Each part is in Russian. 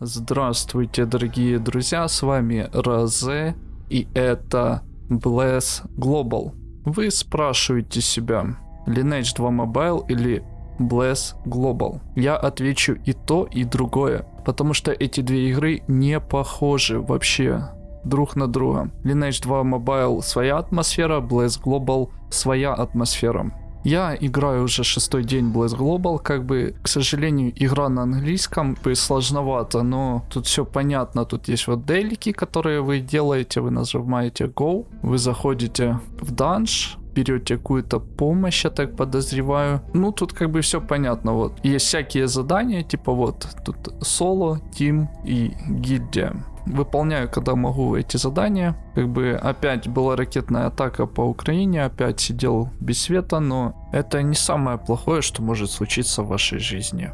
Здравствуйте, дорогие друзья, с вами Розе, и это Bless Global. Вы спрашиваете себя, Lineage 2 Mobile или Bless Global? Я отвечу и то, и другое, потому что эти две игры не похожи вообще друг на друга. Lineage 2 Mobile своя атмосфера, Bless Global своя атмосфера. Я играю уже шестой день Blaze Global, как бы, к сожалению, игра на английском бы сложновато, но тут все понятно, тут есть вот делики, которые вы делаете, вы нажимаете Go, вы заходите в данж, берете какую-то помощь, я так подозреваю. Ну, тут как бы все понятно, вот. Есть всякие задания, типа вот, тут соло, тим и гильдия выполняю, когда могу эти задания. Как бы опять была ракетная атака по Украине, опять сидел без света, но это не самое плохое, что может случиться в вашей жизни.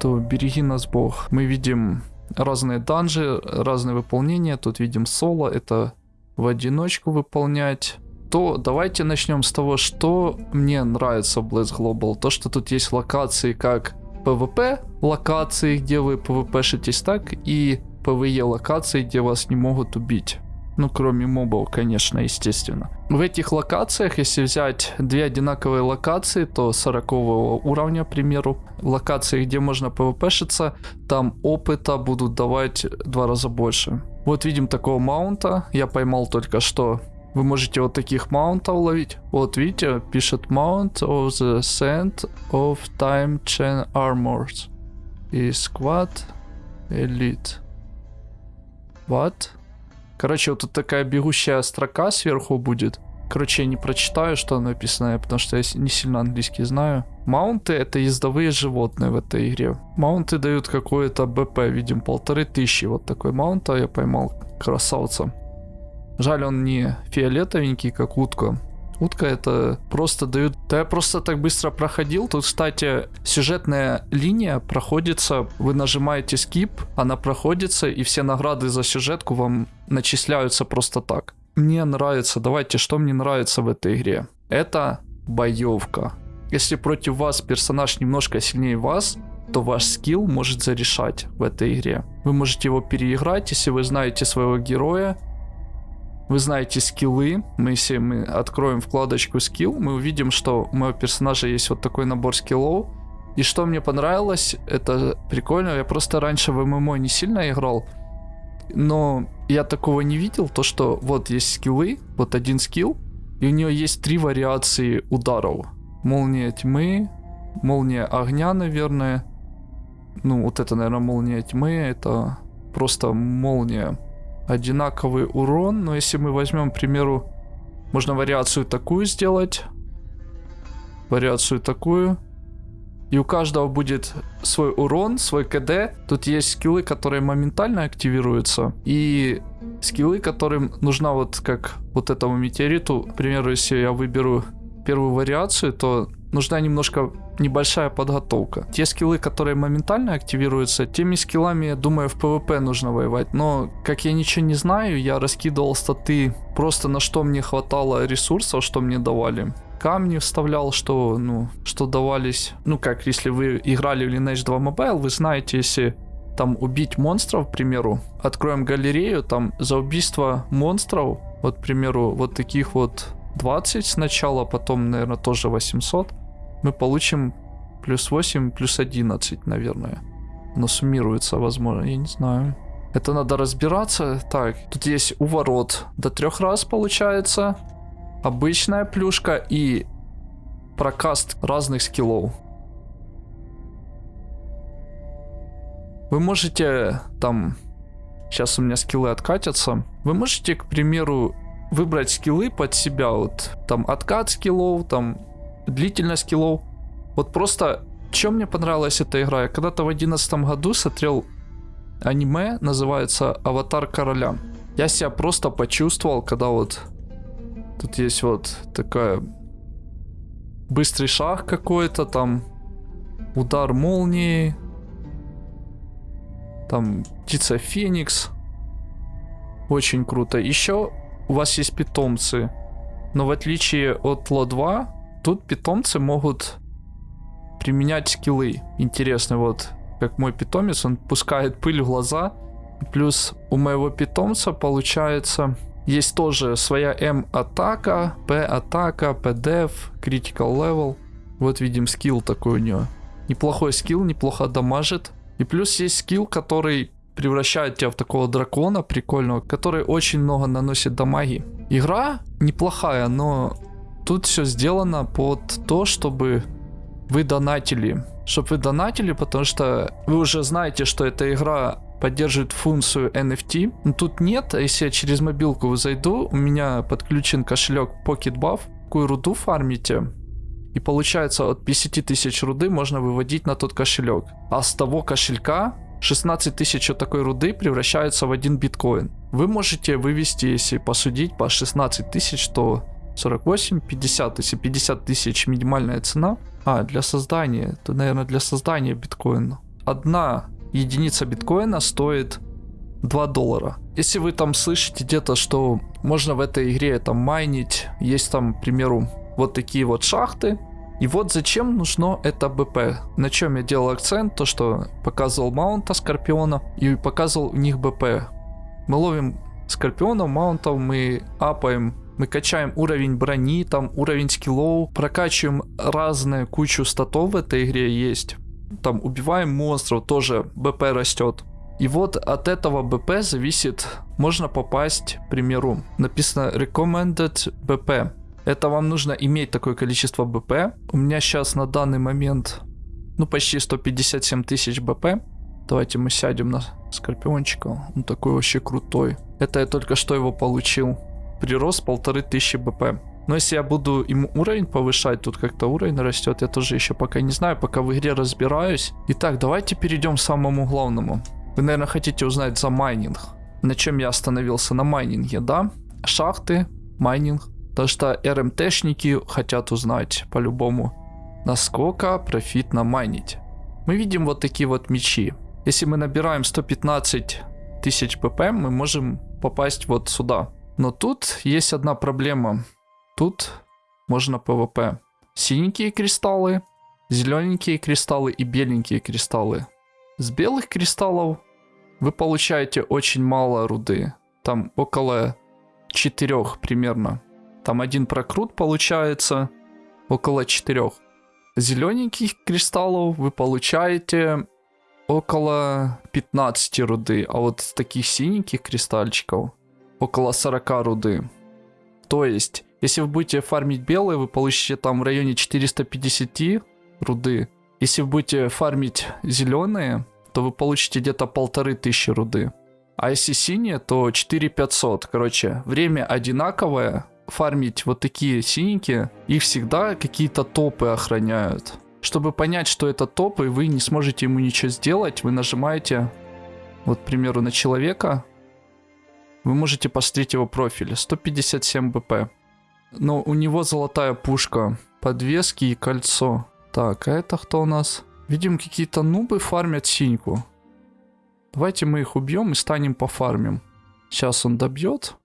То береги нас Бог. Мы видим разные данжи, разные выполнения. Тут видим соло, это в одиночку выполнять. То давайте начнем с того, что мне нравится в Blaze Global. То, что тут есть локации как PvP локации, где вы PvP-шитесь так, и PvE локации, где вас не могут убить. Ну, кроме мобов, конечно, естественно. В этих локациях, если взять две одинаковые локации, то 40 уровня, к примеру, локации, где можно PvP-шиться, там опыта будут давать два раза больше. Вот видим такого маунта, я поймал только что. Вы можете вот таких маунтов ловить. Вот видите, пишет Mount of the Sand of Time Chain Armors. И Squad Elite. What? Короче, вот тут такая бегущая строка сверху будет. Короче, я не прочитаю, что написано, потому что я не сильно английский знаю. Маунты это ездовые животные в этой игре. Маунты дают какое-то БП, видим, полторы тысячи. Вот такой маунта я поймал. Красавца. Жаль, он не фиолетовенький, как утка. Утка это просто дают... Да я просто так быстро проходил. Тут, кстати, сюжетная линия проходится. Вы нажимаете skip, она проходится, и все награды за сюжетку вам начисляются просто так. Мне нравится, давайте, что мне нравится в этой игре? Это боевка. Если против вас персонаж немножко сильнее вас, то ваш скилл может зарешать в этой игре. Вы можете его переиграть, если вы знаете своего героя, вы знаете скиллы. Мы, если мы откроем вкладочку скилл, мы увидим, что у моего персонажа есть вот такой набор скиллов. И что мне понравилось, это прикольно. Я просто раньше в ММО не сильно играл. Но я такого не видел, то что вот есть скиллы, вот один скилл, и у нее есть три вариации ударов. Молния тьмы, молния огня, наверное. Ну, вот это, наверное, молния тьмы, это просто молния одинаковый урон, но если мы возьмем, к примеру, можно вариацию такую сделать, вариацию такую, и у каждого будет свой урон, свой КД. Тут есть скиллы, которые моментально активируются, и скиллы, которым нужна вот как вот этому метеориту. К примеру, если я выберу первую вариацию, то нужна немножко небольшая подготовка. Те скиллы, которые моментально активируются, теми скиллами, я думаю, в PvP нужно воевать. Но, как я ничего не знаю, я раскидывал статы просто на что мне хватало ресурсов, что мне давали камни вставлял, что, ну, что давались. Ну, как, если вы играли в Lineage 2 Mobile, вы знаете, если там убить монстров, к примеру, откроем галерею, там за убийство монстров, вот, к примеру, вот таких вот 20 сначала, потом, наверное, тоже 800, мы получим плюс 8, плюс 11, наверное. Но суммируется, возможно, я не знаю. Это надо разбираться. Так, тут есть уворот до трех раз получается. Обычная плюшка и прокаст разных скиллов. Вы можете там... Сейчас у меня скиллы откатятся. Вы можете, к примеру, выбрать скиллы под себя. Вот там откат скиллов, там длительность скиллов. Вот просто, чем мне понравилась эта игра? Я когда-то в одиннадцатом году смотрел аниме, называется «Аватар короля». Я себя просто почувствовал, когда вот тут есть вот такая быстрый шаг какой-то, там удар молнии, там птица Феникс. Очень круто. Еще у вас есть питомцы, но в отличие от Ло 2, Тут питомцы могут применять скиллы. Интересно, вот как мой питомец, он пускает пыль в глаза. Плюс у моего питомца получается есть тоже своя M-атака, P-атака, P-def, Critical Level. Вот видим скилл такой у него. Неплохой скилл, неплохо дамажит. И плюс есть скилл, который превращает тебя в такого дракона прикольного, который очень много наносит дамаги. Игра неплохая, но тут все сделано под то, чтобы вы донатили. Чтобы вы донатили, потому что вы уже знаете, что эта игра поддерживает функцию NFT. Но тут нет, а если я через мобилку зайду, у меня подключен кошелек PocketBuff, какую руду фармите, и получается от 50 тысяч руды можно выводить на тот кошелек. А с того кошелька 16 тысяч от такой руды превращаются в один биткоин. Вы можете вывести, если посудить по 16 тысяч, то 48, 50, если 50 тысяч минимальная цена. А, для создания, то, наверное, для создания биткоина. Одна единица биткоина стоит 2 доллара. Если вы там слышите где-то, что можно в этой игре там майнить, есть там, к примеру, вот такие вот шахты, и вот зачем нужно это БП. На чем я делал акцент, то что показывал маунта Скорпиона и показывал у них БП. Мы ловим Скорпионов, маунтов, мы апаем мы качаем уровень брони, там уровень скиллов, прокачиваем разные кучу статов в этой игре есть. Там убиваем монстров, тоже БП растет. И вот от этого БП зависит, можно попасть, к примеру, написано recommended БП. Это вам нужно иметь такое количество БП. У меня сейчас на данный момент, ну, почти 157 тысяч БП. Давайте мы сядем на Скорпиончика. Он такой вообще крутой. Это я только что его получил. Прирост полторы тысячи BP. Но если я буду ему уровень повышать, тут как-то уровень растет, я тоже еще пока не знаю, пока в игре разбираюсь. Итак, давайте перейдем к самому главному. Вы, наверное, хотите узнать за майнинг. На чем я остановился? На майнинге, да? Шахты, майнинг, Потому что RMT-шники хотят узнать по-любому, насколько профитно майнить. Мы видим вот такие вот мечи. Если мы набираем 115 тысяч ПП, мы можем попасть вот сюда. Но тут есть одна проблема. Тут можно ПВП. Синенькие кристаллы, зелененькие кристаллы и беленькие кристаллы. С белых кристаллов вы получаете очень мало руды. Там около 4 примерно. Там один прокрут получается около 4. Зелененьких кристаллов вы получаете около 15 руды, а вот таких синеньких кристальчиков около 40 руды. То есть, если вы будете фармить белые, вы получите там в районе 450 руды. Если вы будете фармить зеленые, то вы получите где-то полторы тысячи руды. А если синие, то 4500. Короче, время одинаковое, фармить вот такие синенькие, их всегда какие-то топы охраняют. Чтобы понять, что это топ, и вы не сможете ему ничего сделать, вы нажимаете, вот, к примеру, на человека. Вы можете посмотреть его профиль. 157 БП. Но у него золотая пушка, подвески и кольцо. Так, а это кто у нас? Видим, какие-то нубы фармят синьку. Давайте мы их убьем и станем пофармим. Сейчас он добьет.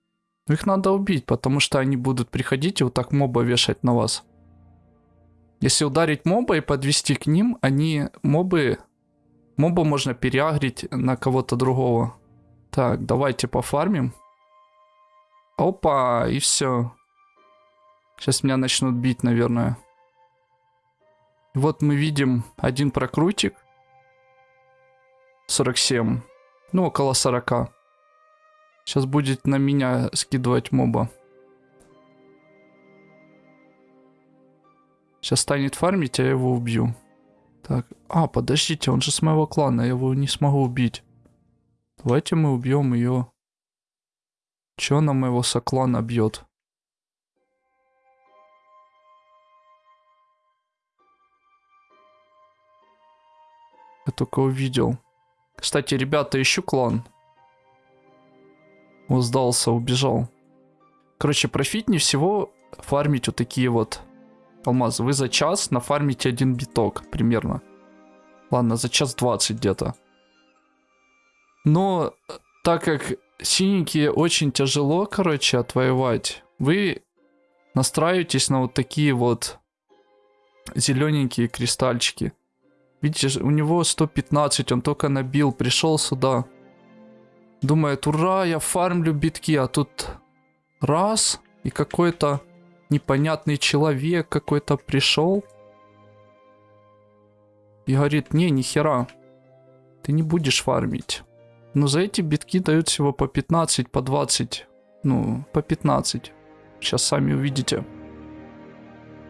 Их надо убить, потому что они будут приходить и вот так моба вешать на вас. Если ударить моба и подвести к ним, они мобы... Моба можно переагрить на кого-то другого. Так, давайте пофармим. Опа, и все. Сейчас меня начнут бить, наверное. Вот мы видим один прокрутик. 47. Ну, около 40. Сейчас будет на меня скидывать моба. Сейчас станет фармить, а я его убью. Так, а, подождите, он же с моего клана, я его не смогу убить. Давайте мы убьем ее. Че она моего соклана бьет? Я только увидел. Кстати, ребята, ищу клан. Он сдался, убежал. Короче, профитнее всего фармить вот такие вот алмазы. Вы за час нафармите один биток примерно. Ладно, за час 20 где-то. Но так как синенькие очень тяжело, короче, отвоевать, вы настраиваетесь на вот такие вот зелененькие кристальчики. Видите, у него 115, он только набил, пришел сюда. Думает, ура, я фармлю битки, а тут раз, и какой-то непонятный человек какой-то пришел. И говорит, не, нихера, ты не будешь фармить. Но за эти битки дают всего по 15, по 20, ну, по 15. Сейчас сами увидите.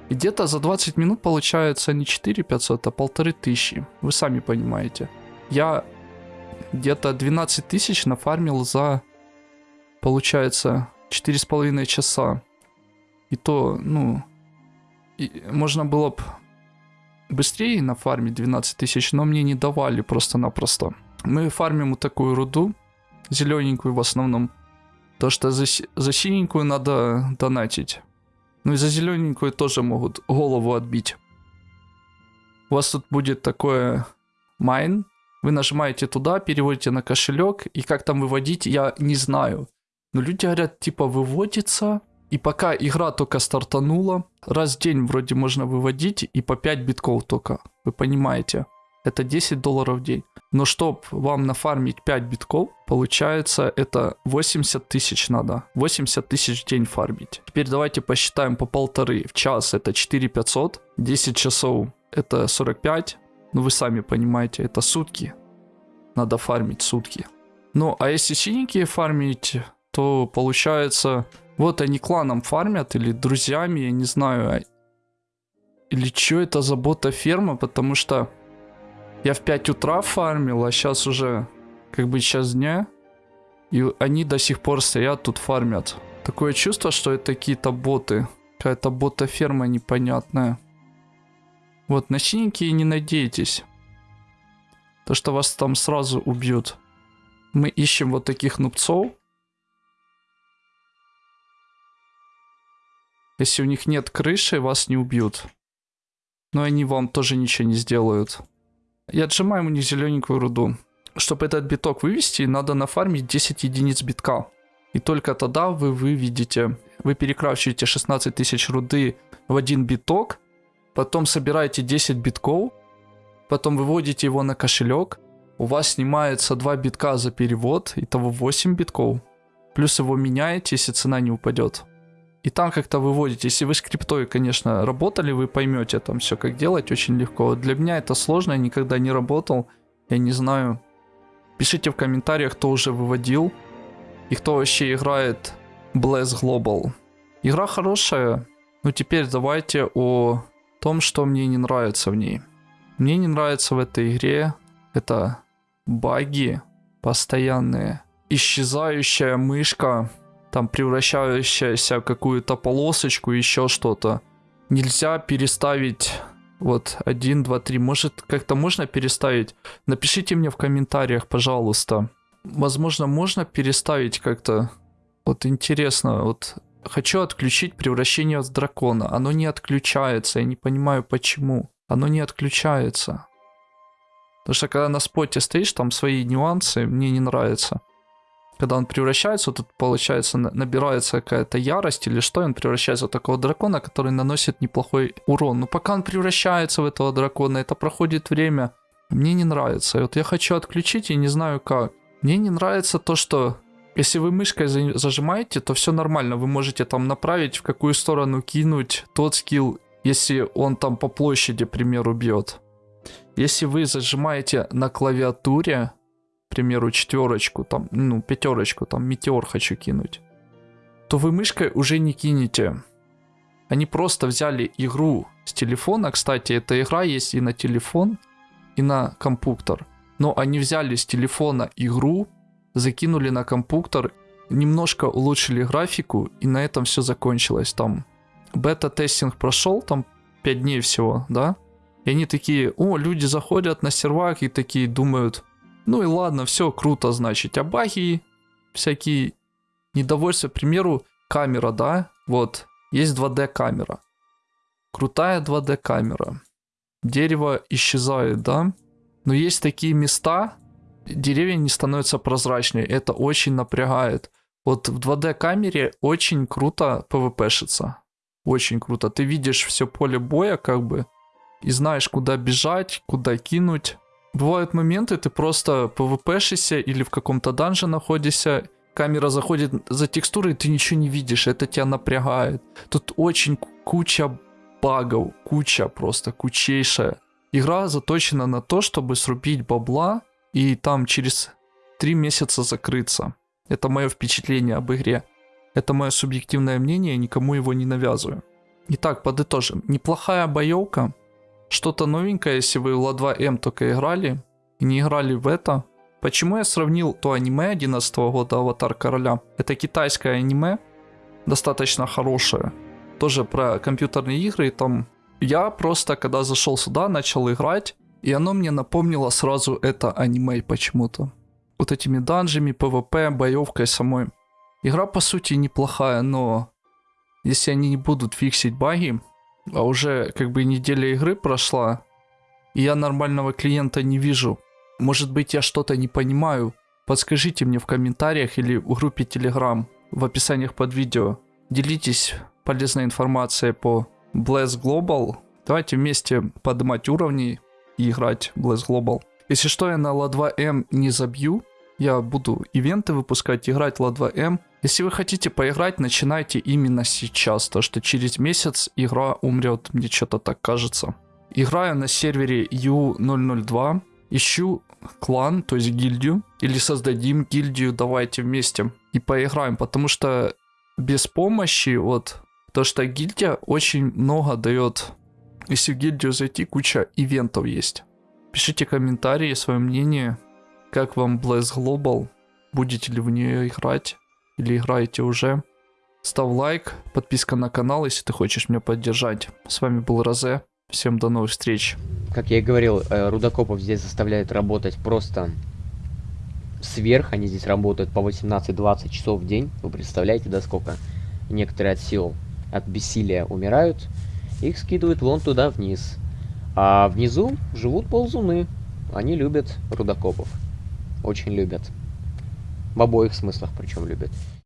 И где-то за 20 минут получается не 4 500, а полторы тысячи. Вы сами понимаете. Я где-то 12 тысяч нафармил за, получается, 4,5 часа. И то, ну, и можно было бы быстрее нафармить 12 тысяч, но мне не давали просто-напросто. Мы фармим вот такую руду, зелененькую в основном. То, что за, за синенькую надо донатить. Ну и за зелененькую тоже могут голову отбить. У вас тут будет такое майн. Вы нажимаете туда, переводите на кошелек. И как там выводить, я не знаю. Но люди говорят, типа, выводится. И пока игра только стартанула, раз в день вроде можно выводить, и по 5 битков только. Вы понимаете? Это 10 долларов в день. Но чтобы вам нафармить 5 битков, получается это 80 тысяч надо. 80 тысяч в день фармить. Теперь давайте посчитаем по полторы. В час это 4 500. 10 часов это 45. Ну вы сами понимаете, это сутки. Надо фармить сутки. Ну а если синенькие фармить, то получается... Вот они кланом фармят или друзьями, я не знаю. А или что это за бота ферма, потому что я в 5 утра фармил, а сейчас уже как бы час дня. И они до сих пор стоят тут фармят. Такое чувство, что это какие-то боты. Какая-то бота-ферма непонятная. Вот, на синенькие не надейтесь. То, что вас там сразу убьют. Мы ищем вот таких нубцов. Если у них нет крыши, вас не убьют. Но они вам тоже ничего не сделают. И отжимаем у них зелененькую руду. Чтобы этот биток вывести, надо нафармить 10 единиц битка. И только тогда вы выведете, вы перекрашиваете 16 тысяч руды в один биток, потом собираете 10 битков, потом выводите его на кошелек, у вас снимается 2 битка за перевод, итого 8 битков. Плюс его меняете, если цена не упадет и там как-то выводите. Если вы с криптой, конечно, работали, вы поймете там все, как делать очень легко. Для меня это сложно, я никогда не работал, я не знаю. Пишите в комментариях, кто уже выводил и кто вообще играет Bless Global. Игра хорошая, но теперь давайте о том, что мне не нравится в ней. Мне не нравится в этой игре это баги постоянные, исчезающая мышка, там превращающаяся в какую-то полосочку, еще что-то. Нельзя переставить вот 1, 2, 3. Может, как-то можно переставить? Напишите мне в комментариях, пожалуйста. Возможно, можно переставить как-то. Вот интересно, вот хочу отключить превращение в дракона. Оно не отключается, я не понимаю почему. Оно не отключается. Потому что когда на споте стоишь, там свои нюансы, мне не нравится когда он превращается, тут получается набирается какая-то ярость или что, и он превращается в такого дракона, который наносит неплохой урон. Но пока он превращается в этого дракона, это проходит время, мне не нравится. И вот я хочу отключить и не знаю как. Мне не нравится то, что если вы мышкой зажимаете, то все нормально. Вы можете там направить, в какую сторону кинуть тот скилл, если он там по площади, к примеру, бьет. Если вы зажимаете на клавиатуре, примеру, четверочку, там, ну, пятерочку, там, метеор хочу кинуть, то вы мышкой уже не кинете. Они просто взяли игру с телефона, кстати, эта игра есть и на телефон, и на компьютер. Но они взяли с телефона игру, закинули на компьютер, немножко улучшили графику, и на этом все закончилось. Там бета-тестинг прошел, там 5 дней всего, да? И они такие, о, люди заходят на сервак и такие думают, ну и ладно, все круто, значит. А баги, всякие недовольства, к примеру, камера, да? Вот, есть 2D камера. Крутая 2D камера. Дерево исчезает, да? Но есть такие места, деревья не становятся прозрачнее. Это очень напрягает. Вот в 2D камере очень круто PvP-шится. Очень круто. Ты видишь все поле боя, как бы, и знаешь, куда бежать, куда кинуть. Бывают моменты, ты просто пвпшишься или в каком-то данже находишься, камера заходит за текстурой, ты ничего не видишь, это тебя напрягает. Тут очень куча багов, куча просто, кучейшая. Игра заточена на то, чтобы срубить бабла и там через три месяца закрыться. Это мое впечатление об игре. Это мое субъективное мнение, никому его не навязываю. Итак, подытожим. Неплохая боевка. Что-то новенькое, если вы в Ла2М только играли и не играли в это. Почему я сравнил то аниме 11 года «Аватар короля»? Это китайское аниме, достаточно хорошее. Тоже про компьютерные игры. Там я просто, когда зашел сюда, начал играть. И оно мне напомнило сразу это аниме почему-то. Вот этими данжами, ПВП, боевкой самой. Игра по сути неплохая, но если они не будут фиксить баги, а уже как бы неделя игры прошла, и я нормального клиента не вижу, может быть я что-то не понимаю, подскажите мне в комментариях или в группе Telegram, в описаниях под видео. Делитесь полезной информацией по Blast Global. Давайте вместе поднимать уровни и играть Blast Global. Если что, я на Ла2М не забью, я буду ивенты выпускать, играть Ла2М. Если вы хотите поиграть, начинайте именно сейчас, то что через месяц игра умрет, мне что-то так кажется. Играю на сервере U002, ищу клан, то есть гильдию, или создадим гильдию, давайте вместе и поиграем, потому что без помощи, вот, то что гильдия очень много дает. Если в гильдию зайти, куча ивентов есть. Пишите комментарии, свое мнение, как вам Blast Global? Будете ли в нее играть? Или играете уже? Ставь лайк, подписка на канал, если ты хочешь меня поддержать. С вами был Розе. Всем до новых встреч. Как я и говорил, э, рудокопов здесь заставляют работать просто сверх. Они здесь работают по 18-20 часов в день. Вы представляете, да сколько? Некоторые от сил, от бессилия умирают. Их скидывают вон туда вниз. А внизу живут ползуны. Они любят рудокопов очень любят. В обоих смыслах причем любят.